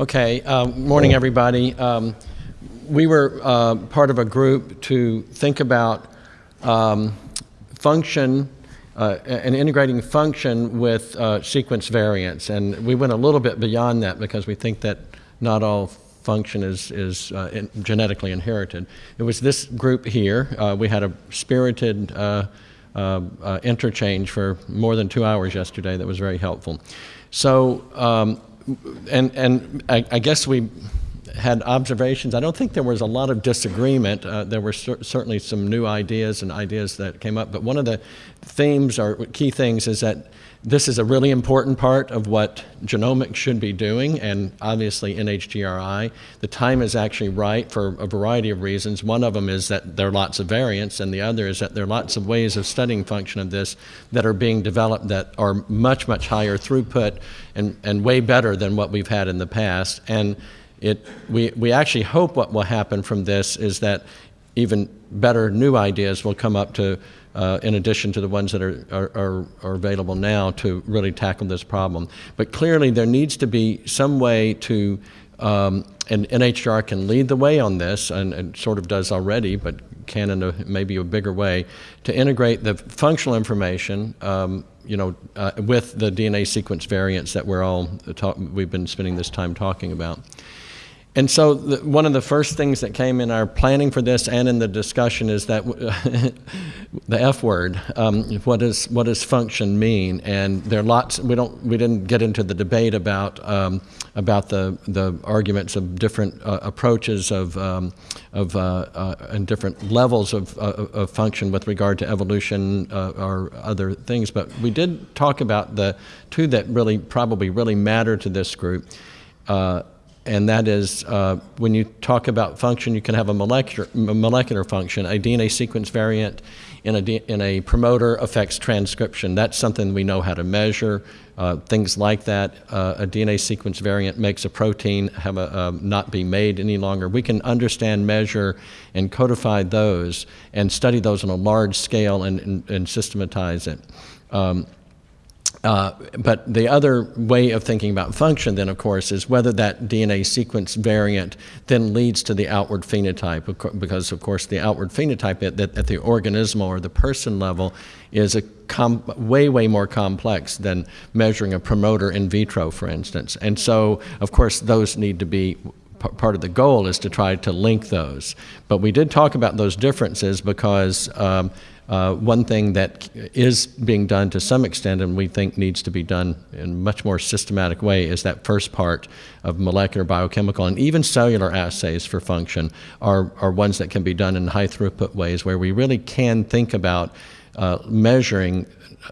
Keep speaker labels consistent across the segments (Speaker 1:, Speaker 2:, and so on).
Speaker 1: Okay, uh, morning everybody. Um, we were uh, part of a group to think about um, function uh, and integrating function with uh, sequence variants. And we went a little bit beyond that because we think that not all function is, is uh, in genetically inherited. It was this group here. Uh, we had a spirited interchange for more than two hours yesterday that was very helpful. So, um, and, and I, I, guess we had observations. I don't think there was a lot of disagreement. Uh, there were cer certainly some new ideas and ideas that came up, but one of the themes or key things is that this is a really important part of what genomics should be doing, and obviously NHGRI. The time is actually right for a variety of reasons. One of them is that there are lots of variants, and the other is that there are lots of ways of studying function of this that are being developed that are much, much higher throughput and, and way better than what we've had in the past. And it, we, we actually hope what will happen from this is that even better new ideas will come up to uh, in addition to the ones that are, are, are, available now to really tackle this problem. But clearly there needs to be some way to, um, and NHGRI can lead the way on this, and, and sort of does already, but can in a, maybe a bigger way, to integrate the functional information um, you know, uh, with the DNA sequence variants that we're all we've been spending this time talking about. And so the, one of the first things that came in our planning for this and in the discussion is that the F word. Um, what does what does function mean? And there are lots. We don't. We didn't get into the debate about um, about the the arguments of different uh, approaches of um, of uh, uh, and different levels of, uh, of function with regard to evolution uh, or other things. But we did talk about the two that really probably really matter to this group. And that is uh, when you talk about function, you can have a molecular, molecular function. A DNA sequence variant in a, in a promoter affects transcription. That's something we know how to measure. Uh, things like that. Uh, a DNA sequence variant makes a protein have a, uh, not be made any longer. We can understand, measure, and codify those and study those on a large scale and, and, and systematize it. Um, uh, but the other way of thinking about function then, of course, is whether that DNA sequence variant then leads to the outward phenotype, because, of course, the outward phenotype at, at the organismal or the person level is a way, way more complex than measuring a promoter in vitro, for instance. And so, of course, those need to be part of the goal is to try to link those. But we did talk about those differences because um, uh, one thing that is being done to some extent and we think needs to be done in a much more systematic way is that first part of molecular biochemical and even cellular assays for function are, are ones that can be done in high throughput ways where we really can think about uh, measuring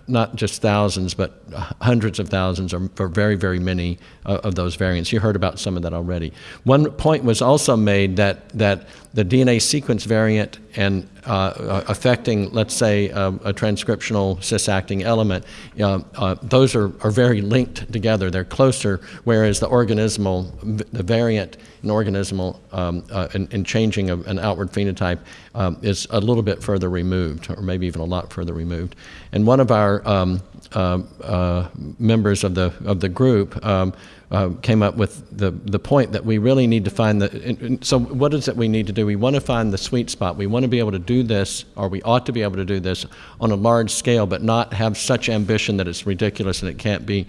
Speaker 1: not just thousands, but hundreds of thousands or, or very, very many uh, of those variants. You heard about some of that already. One point was also made that, that the DNA sequence variant and uh, uh, affecting, let's say, um, a transcriptional cis-acting element, uh, those are, are very linked together. They're closer, whereas the organismal, the variant in organismal um, in, in, changing a, an outward phenotype um, is a little bit further removed, or maybe even a lot further removed. And one of our um, uh, members of the, of the group um, uh, came up with the, the point that we really need to find the, so what is it we need to do? We want to find the sweet spot. We want to be able to do this, or we ought to be able to do this on a large scale, but not have such ambition that it's ridiculous and it can't be,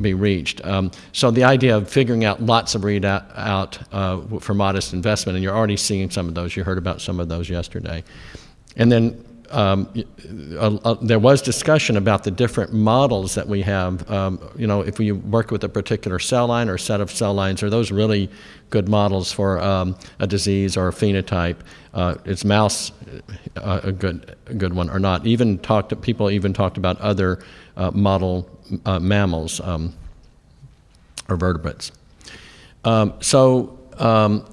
Speaker 1: be reached. Um, so the idea of figuring out lots of readout out, uh, for modest investment, and you're already seeing some of those, you heard about some of those yesterday. And then um, uh, uh, there was discussion about the different models that we have. Um, you know, if we work with a particular cell line or set of cell lines, are those really good models for um, a disease or a phenotype? Uh, is mouse uh, a good a good one or not? Even talked people even talked about other model mammals um, or vertebrates. Um, so um,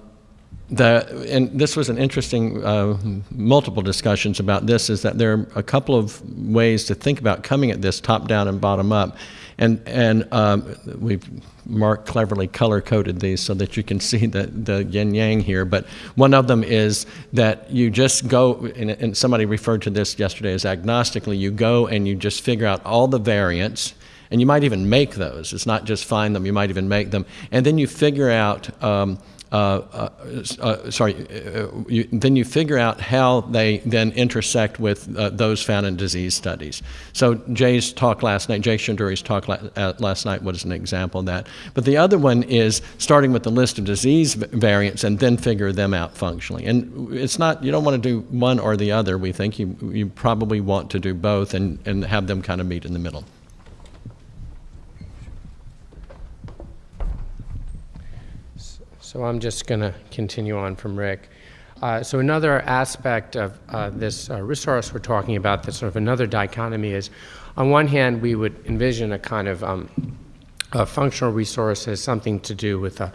Speaker 1: the, and this was an interesting, uh, multiple discussions about this, is that there are a couple of ways to think about coming at this top down and bottom up. And, and um, we've Mark cleverly color coded these so that you can see the, the yin yang here. But one of them is that you just go, and, and somebody referred to this yesterday as agnostically, you go and you just figure out all the variants And you might even make those. It's not just find them, you might even make them. And then you figure out um, uh, uh, uh, sorry, uh, you, then you figure out how they then intersect with those found in disease studies. So Jay's talk last night, Jay Shendure's talk la last night was an example of that. But the other one is starting with the list of disease variants and then figure them out functionally. And it's not, you don't want to do one or the other, we think. You, you probably want to do both and, and have them kind of meet in the middle.
Speaker 2: So I'm just going to continue on from Rick. Uh, so another aspect of uh, this uh, resource we're talking about, that's sort of another dichotomy, is on one hand we would envision a kind of um, a functional resource as something to do with a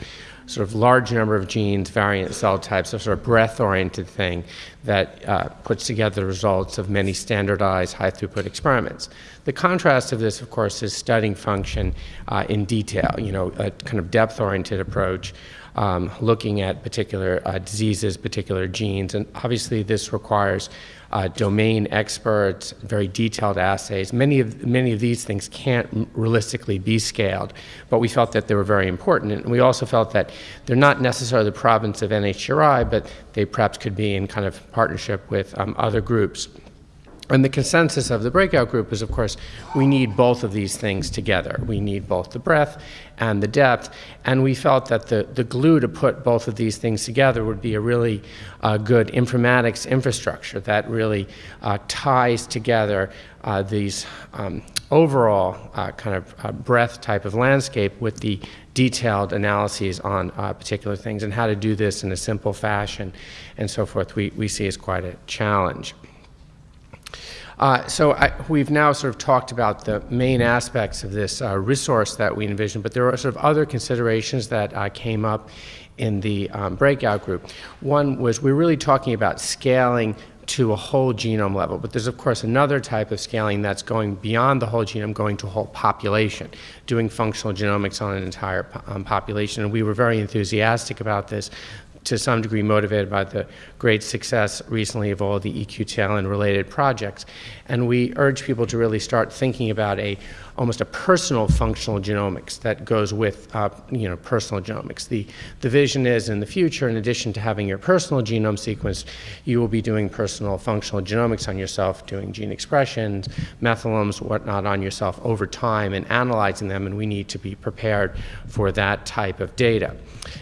Speaker 2: sort of large number of genes, variant cell types, a sort of breadth-oriented thing that uh, puts together the results of many standardized high-throughput experiments. The contrast of this, of course, is studying function uh, in detail, you know, a kind of depth-oriented approach um, looking at particular uh, diseases, particular genes. And obviously, this requires uh, domain experts, very detailed assays. Many of, many of these things can't realistically be scaled, but we felt that they were very important. And we also felt that they're not necessarily the province of NHGRI, but they perhaps could be in kind of partnership with um, other groups. And the consensus of the breakout group is, of course, we need both of these things together. We need both the breadth and the depth. And we felt that the, the glue to put both of these things together would be a really uh, good informatics infrastructure that really uh, ties together uh, these um, overall uh, kind of uh, breadth type of landscape with the detailed analyses on uh, particular things and how to do this in a simple fashion and so forth we, we see as quite a challenge. Uh, so I, we've now sort of talked about the main aspects of this uh, resource that we envision, but there are sort of other considerations that uh, came up in the um, breakout group. One was we're really talking about scaling to a whole genome level. But there's, of course, another type of scaling that's going beyond the whole genome, going to whole population, doing functional genomics on an entire um, population. And we were very enthusiastic about this to some degree motivated by the great success recently of all the EQTL and related projects. And we urge people to really start thinking about a almost a personal functional genomics that goes with uh, you know personal genomics. The the vision is in the future, in addition to having your personal genome sequenced, you will be doing personal functional genomics on yourself, doing gene expressions, methylomes, whatnot on yourself over time, and analyzing them. And we need to be prepared for that type of data.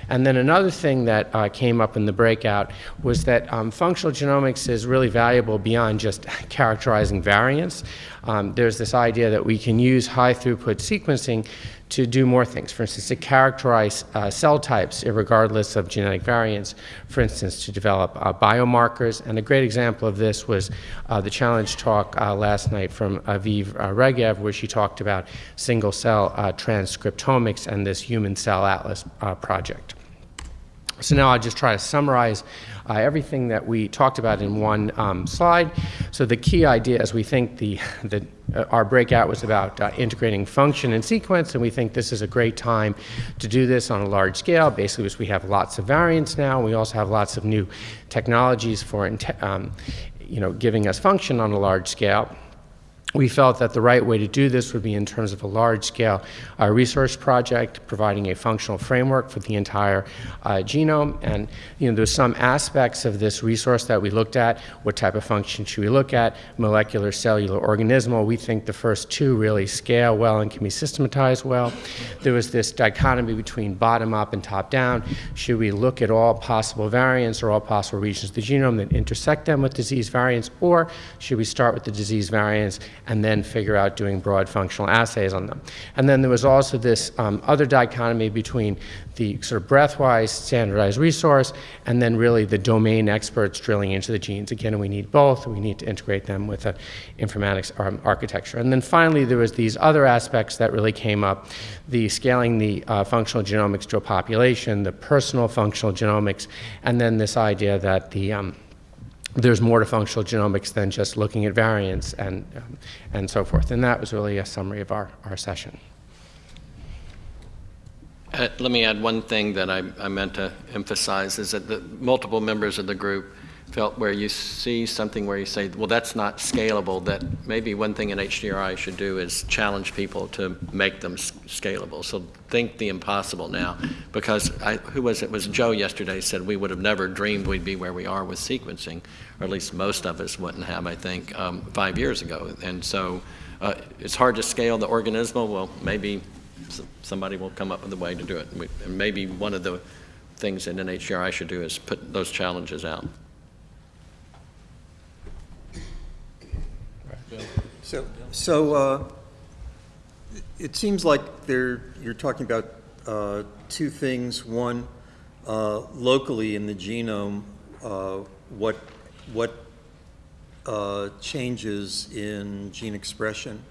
Speaker 2: And then another thing that uh, came up in the breakout was that um, functional genomics is really valuable beyond just characterizing variants. Um, there's this idea that we can use high throughput sequencing to do more things. For instance, to characterize uh, cell types regardless of genetic variants. For instance, to develop uh, biomarkers. And a great example of this was uh, the challenge talk uh, last night from Aviv uh, Regev, where she talked about single cell uh, transcriptomics and this human cell atlas project. So now I'll just try to summarize uh, everything that we talked about in one um, slide. So the key idea is we think the, the, uh, our breakout was about uh, integrating function and sequence, and we think this is a great time to do this on a large scale, basically because we have lots of variants now. We also have lots of new technologies for um, you know, giving us function on a large scale we felt that the right way to do this would be in terms of a large-scale uh, research project, providing a functional framework for the entire uh, genome. And you know, there's some aspects of this resource that we looked at. What type of function should we look at? Molecular, cellular, organismal. We think the first two really scale well and can be systematized well. There was this dichotomy between bottom-up and top-down. Should we look at all possible variants or all possible regions of the genome and intersect them with disease variants, or should we start with the disease variants and then figure out doing broad functional assays on them. And then there was also this um, other dichotomy between the sort of breathwise standardized resource and then really the domain experts drilling into the genes. Again, we need both. We need to integrate them with an informatics architecture. And then finally, there was these other aspects that really came up, the scaling the uh, functional genomics to a population, the personal functional genomics, and then this idea that the um, there's more to functional genomics than just looking at variants and, um, and so forth. And that was really a summary of our, our session.
Speaker 1: Uh, let me add one thing that I, I, meant to emphasize is that the multiple members of the group felt where you see something where you say, well, that's not scalable, that maybe one thing NHGRI should do is challenge people to make them scalable. So think the impossible now, because I, who was it? Was Joe yesterday said we would have never dreamed we'd be where we are with sequencing, or at least most of us wouldn't have, I think, um, five years ago. And so uh, it's hard to scale the organismal. Well, maybe somebody will come up with a way to do it. And maybe one of the things that NHGRI should do is put those challenges out.
Speaker 3: So, so uh, it seems like there, you're talking about uh, two things. One, uh, locally in the genome, uh, what, what uh, changes in gene expression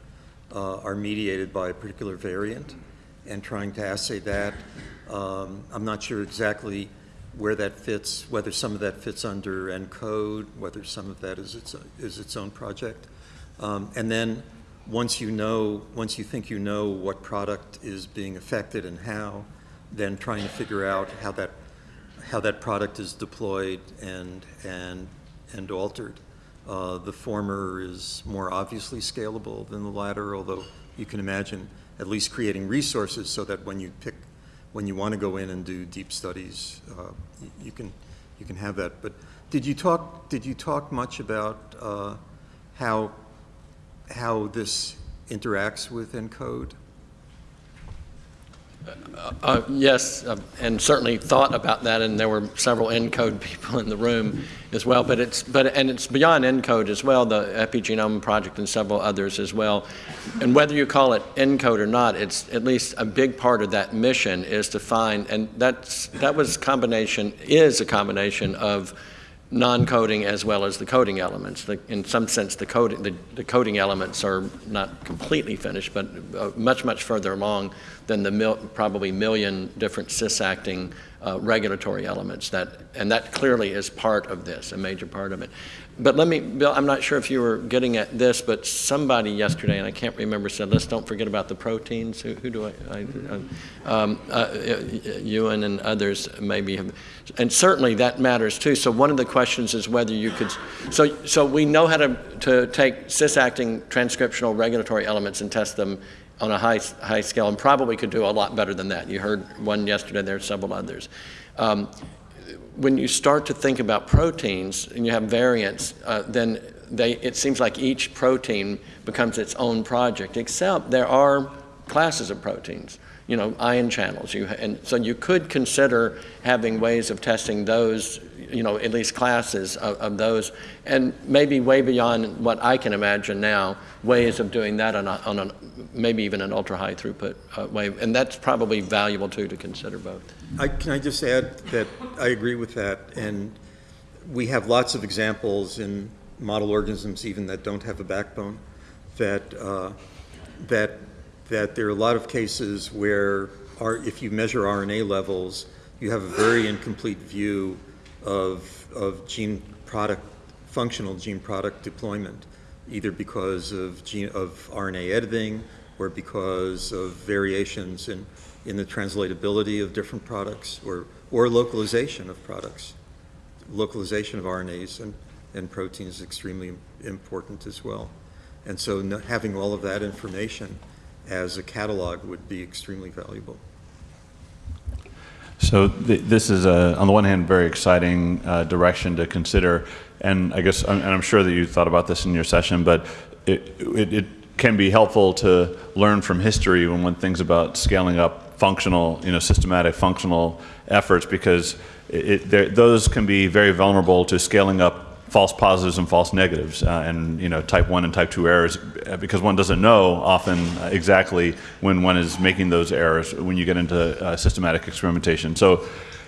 Speaker 3: uh, are mediated by a particular variant, and trying to assay that. Um, I'm not sure exactly where that fits, whether some of that fits under ENCODE, whether some of that is its, is its own project. Um, And then, once you know, once you think you know what product is being affected and how, then trying to figure out how that, how that product is deployed and, and, and altered. Uh, The former is more obviously scalable than the latter, although you can imagine at least creating resources so that when you pick, when you want to go in and do deep studies, uh, you can, you can have that. But did you talk, did you talk much about uh, how, how this interacts with ENCODE?
Speaker 1: Uh, Yes, uh, and certainly thought about that, and there were several ENCODE people in the room as well, but it's, but, and it's beyond ENCODE as well, the Epigenome Project and several others as well. And whether you call it ENCODE or not, it's at least a big part of that mission is to find, and that's, that was combination, is a combination of non-coding as well as the coding elements. The- In some sense, the coding, the the coding elements are not completely finished, but uh, much, much further along than the mil, probably million different cis-acting uh, regulatory elements that, and that clearly is part of this, a major part of it. But let me, Bill, I'm not sure if you were getting at this, but somebody yesterday, and I can't remember, said, let's don't forget about the proteins. Who, who do I, I, um, uh, Ewan and others maybe have, and certainly that matters too. So one of the questions is whether you could, so, so we know how to, to take cis-acting transcriptional regulatory elements and test them on a high, high scale, and probably could do a lot better than that. You heard one yesterday, there are several others. Um, when you start to think about proteins and you have variants, uh, then they, it seems like each protein becomes its own project, except there are classes of proteins, you know, ion channels. You, and so you could consider having ways of testing those, you know, at least classes of, of those, and maybe way beyond what I can imagine now, ways of doing that on a, on a maybe even an ultra-high throughput uh, way. And that's probably valuable too to consider both.
Speaker 3: I, can I just add that I agree with that, and we have lots of examples in model organisms even that don't have a backbone, that, uh, that, that there are a lot of cases where, our, if you measure RNA levels, you have a very incomplete view of, of gene product, functional gene product deployment, either because of gene, of RNA editing or because of variations in, in the translatability of different products or, or localization of products. Localization of RNAs and, and proteins is extremely important as well. And so having all of that information as a catalog would be extremely valuable.
Speaker 4: So th- this is, a, on the one hand, very exciting uh, direction to consider, and I guess, and I'm sure that you thought about this in your session, but it, it, it can be helpful to learn from history when one thinks about scaling up functional, you know, systematic functional efforts, because it, it, those can be very vulnerable to scaling up false positives and false negatives, uh, and you know, type one and type two errors, uh, because one doesn't know often uh, exactly when one is making those errors when you get into uh, systematic experimentation. So,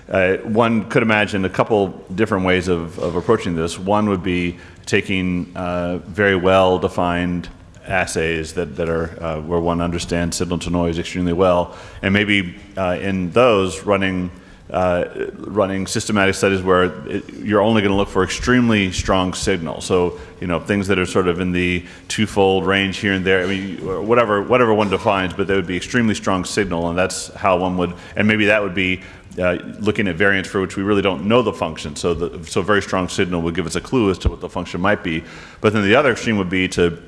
Speaker 4: uh, one could imagine a couple different ways of, of approaching this. One would be taking uh, very well defined assays that, that are where one understands signal to noise extremely well, and maybe in those running uh, running systematic studies where it, you're only going to look for extremely strong signal. So you know things that are sort of in the twofold range here and there. I mean, whatever whatever one defines, but they would be extremely strong signal, and that's how one would. And maybe that would be uh, looking at variants for which we really don't know the function. So, the, so very strong signal would give us a clue as to what the function might be. But then the other extreme would be to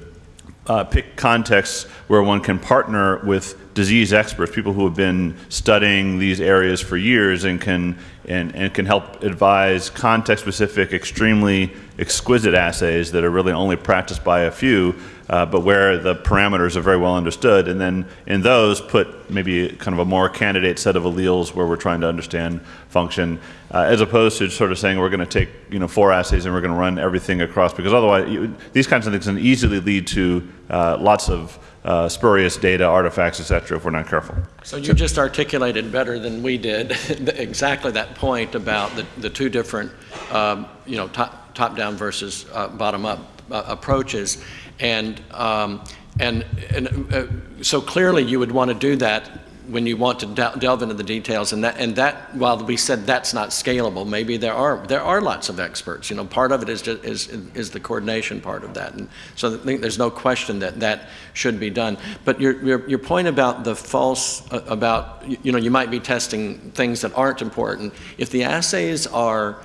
Speaker 4: uh, pick contexts where one can partner with disease experts, people who have been studying these areas for years and can and, and can help advise context-specific, extremely exquisite assays that are really only practiced by a few, uh, but where the parameters are very well understood. And then in those, put maybe kind of a more candidate set of alleles where we're trying to understand function, uh, as opposed to sort of saying we're going to take you know four assays and we're going to run everything across, because otherwise you, these kinds of things can easily lead to uh, lots of uh, spurious data, artifacts, et cetera, if we're not careful.
Speaker 1: So you just articulated better than we did exactly that point about the, the two different, um, you know, top, top-down versus uh, bottom-up uh, approaches. And, um, and, and uh, so clearly you would want to do that when you want to delve into the details, and that, and that, while we said that's not scalable, maybe there are, there are lots of experts. You know, part of it is just, is, is the coordination part of that. And so I think there's no question that that should be done. But your, your, your point about the false, uh, about, you know, you might be testing things that aren't important. If the assays are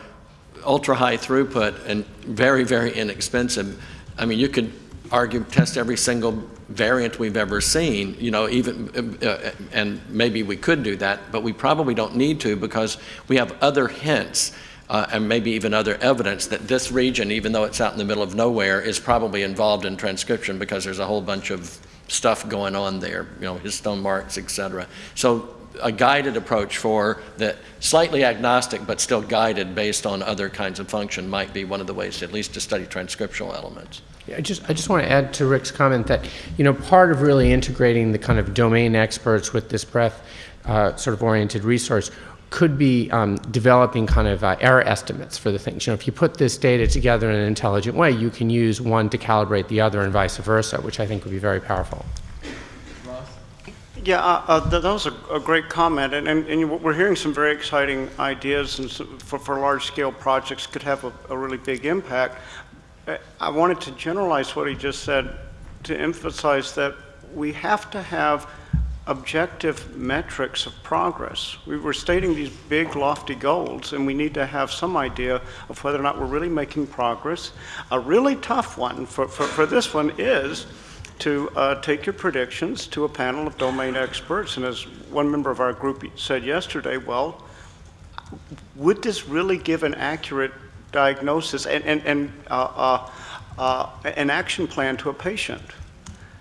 Speaker 1: ultra high throughput and very, very inexpensive, I mean, you could argue test every single variant we've ever seen, you know, even, uh, and maybe we could do that, but we probably don't need to because we have other hints uh, and maybe even other evidence that this region, even though it's out in the middle of nowhere, is probably involved in transcription because there's a whole bunch of stuff going on there, you know, histone marks, et cetera. So a guided approach for the slightly agnostic but still guided based on other kinds of function might be one of the ways at least to study transcriptional elements.
Speaker 2: I just, I just want to add to Rick's comment that, you know, part of really integrating the kind of domain experts with this breadth uh, sort of oriented resource could be um, developing kind of uh, error estimates for the things. You know, if you put this data together in an intelligent way, you can use one to calibrate the other and vice versa, which I think would be very powerful.
Speaker 5: Yeah, uh, uh, that was a, a, great comment, and, and, and, we're hearing some very exciting ideas and for, for large-scale projects could have a, a really big impact. I wanted to generalize what he just said to emphasize that we have to have objective metrics of progress. We were stating these big, lofty goals, and we need to have some idea of whether or not we're really making progress. A really tough one for, for, for this one is to uh, take your predictions to a panel of domain experts. And as one member of our group said yesterday, well, would this really give an accurate diagnosis and, and, and uh, uh, uh, an action plan to a patient.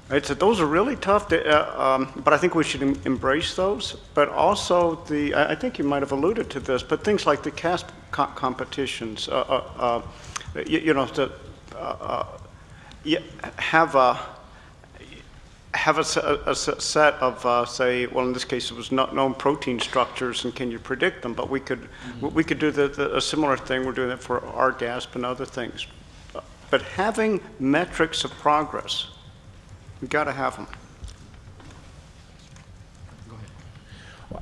Speaker 5: Right, so those are really tough, to, uh, um, but I think we should em embrace those. But also the, I think you might have alluded to this, but things like the CASP co competitions, uh, you, you, know, to have a, have a, a, a set of, uh, say, well, in this case, it was not known protein structures, and can you predict them? But we could, mm -hmm. we could do the, the, a similar thing. We're doing it for RGASP and other things. But having metrics of progress, we've got to have them.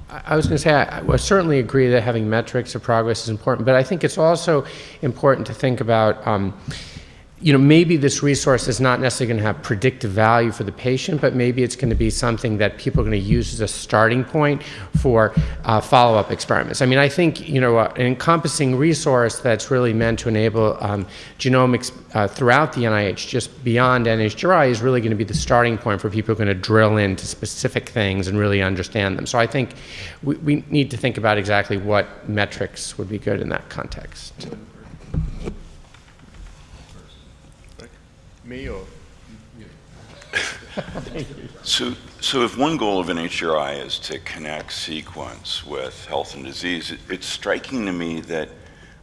Speaker 2: I was going to say, I, I certainly agree that having metrics of progress is important, but I think it's also important to think about um, you know, maybe this resource is not necessarily going to have predictive value for the patient, but maybe it's going to be something that people are going to use as a starting point for uh, follow-up experiments. I mean, I think, you know, uh, an encompassing resource that's really meant to enable um, genomics uh, throughout the NIH, just beyond NHGRI, is really going to be the starting point for people who are going to drill into specific things and really understand them. So I think we, we need to think about exactly what metrics would be good in that context.
Speaker 6: Me or?
Speaker 7: so, so if one goal of NHGRI is to connect sequence with health and disease, it, it's striking to me that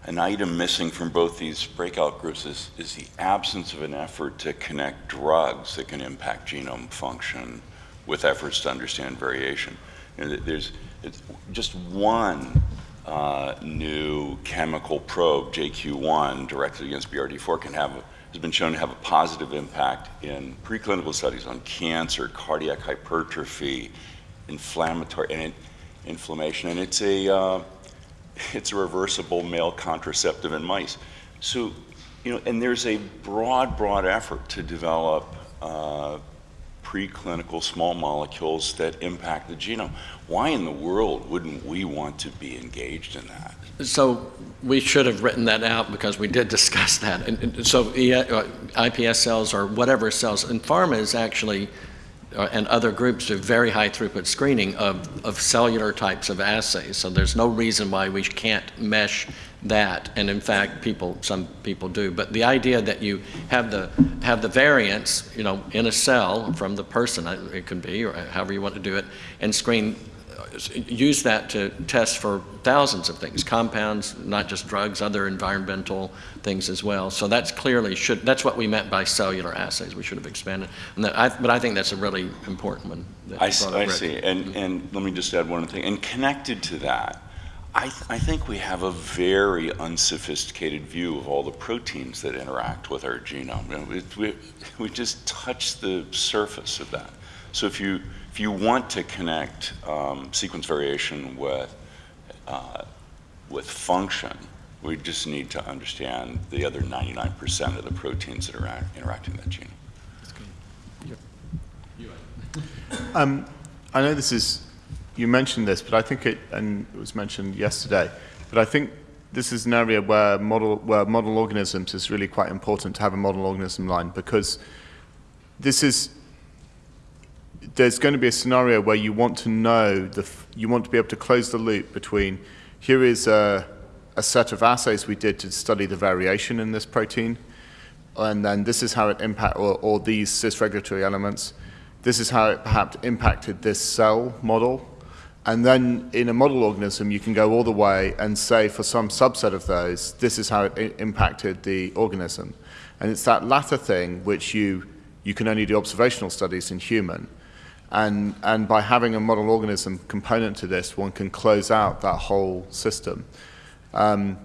Speaker 7: an item missing from both these breakout groups is, is the absence of an effort to connect drugs that can impact genome function with efforts to understand variation. You know, there's just one uh, new chemical probe, JQ1, directed against BRD4 can have has been shown to have a positive impact in preclinical studies on cancer, cardiac hypertrophy, inflammatory and inflammation, and it's a uh, it's a reversible male contraceptive in mice. So, you know, and there's a broad, broad effort to develop uh, preclinical small molecules that impact the genome. Why in the world wouldn't we want to be engaged in that?
Speaker 1: So we should have written that out because we did discuss that. And- And so uh, IPS cells or whatever cells, and pharma is actually, uh, and other groups do very high throughput screening of, of cellular types of assays. So there's no reason why we can't mesh that. And in fact, people, some people do. But the idea that you have the, have the variants, you know, in a cell from the person, uh, it can be, or however you want to do it, and screen use that to test for thousands of things, compounds, not just drugs, other environmental things as well. So that's clearly should, that's what we meant by cellular assays. We should have expanded. And that, I, but I think that's a really important one.
Speaker 7: I,
Speaker 1: you
Speaker 7: s-
Speaker 1: brought up,
Speaker 7: I see, and, and let me just add one thing, and connected to that, I, th- I think we have a very unsophisticated view of all the proteins that interact with our genome. You know, it- we, we just touch the surface of that. So if you, if you want to connect um, sequence variation with, uh, with function, we just need to understand the other 99% of the proteins that are interacting with that genome.
Speaker 6: Um, I know this is, you mentioned this, but I think it, and it was mentioned yesterday, but I think this is an area where model, where model organisms is really quite important to have a model organism line because this is, there's going to be a scenario where you want to know, the, you want to be able to close the loop between here is a, a set of assays we did to study the variation in this protein, and then this is how it impact, or, or these cis-regulatory elements. This is how it perhaps impacted this cell model. And then in a model organism, you can go all the way and say for some subset of those, this is how it impacted the organism. And it's that latter thing which you, you can only do observational studies in human. And, and by having a model organism component to this, one can close out that whole system. Um,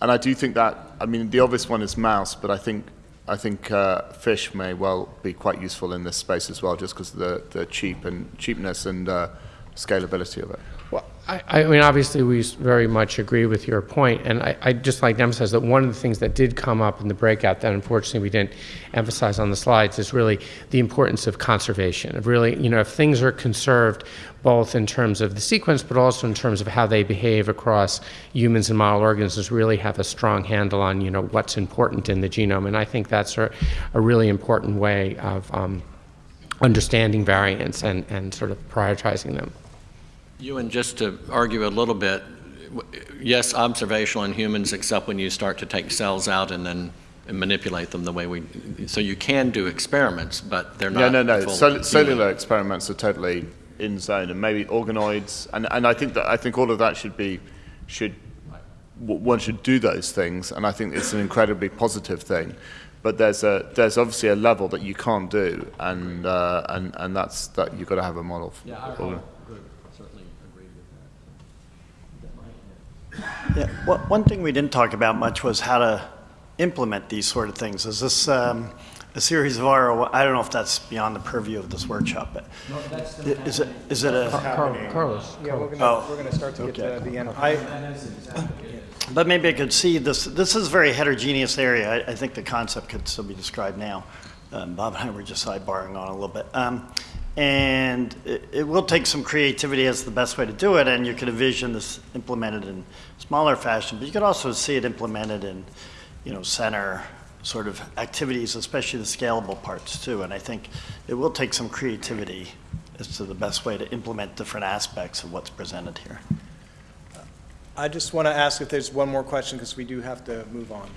Speaker 6: and I do think that, I mean, the obvious one is mouse, but I think, I think uh, fish may well be quite useful in this space as well, just because of the, the cheap and cheapness and uh, scalability of it.
Speaker 2: Well, I, I mean, obviously, we very much agree with your point, and I, I'd just like to emphasize that one of the things that did come up in the breakout that unfortunately we didn't emphasize on the slides is really the importance of conservation, of really, you know, if things are conserved, both in terms of the sequence, but also in terms of how they behave across humans and model organisms, really have a strong handle on, you know, what's important in the genome, and I think that's a, a really important way of um, understanding variants and, and sort of prioritizing them.
Speaker 1: Ewan, just to argue a little bit, yes, observational in humans, except when you start to take cells out and then manipulate them the way we, so you can do experiments, but they're
Speaker 6: No,
Speaker 1: not.
Speaker 6: no, no.
Speaker 1: full
Speaker 6: Cell- cellular experiments are totally in zone, and maybe organoids, and, and I think that I think all of that should be should one should do those things, and I think it's an incredibly positive thing. But there's a there's obviously a level that you can't do, and uh, and and that's that you've got to have a model. For,
Speaker 1: Yeah, our
Speaker 6: for-
Speaker 1: whole group certainly agreed with that.
Speaker 8: Yeah, one one thing we didn't talk about much was how to implement these sort of things. Is this um, a series of R01? I don't know if that's beyond the purview of this workshop, but is it, is it a,
Speaker 2: Carl- Carlos.
Speaker 9: Yeah, we're
Speaker 8: Oh,
Speaker 9: gonna, we're gonna start to get to the end. I,
Speaker 8: but maybe I could see this, this is a very heterogeneous area. I, I think the concept could still be described now. Um, Bob and I were just sidebarring on a little bit. Um, and it, it will take some creativity as the best way to do it, and you could envision this implemented in smaller fashion, but you could also see it implemented in, you know, center sort of activities, especially the scalable parts too. And I think it will take some creativity as to the best way to implement different aspects of what's presented here.
Speaker 9: I just want to ask if there's one more question, because we do have to move on.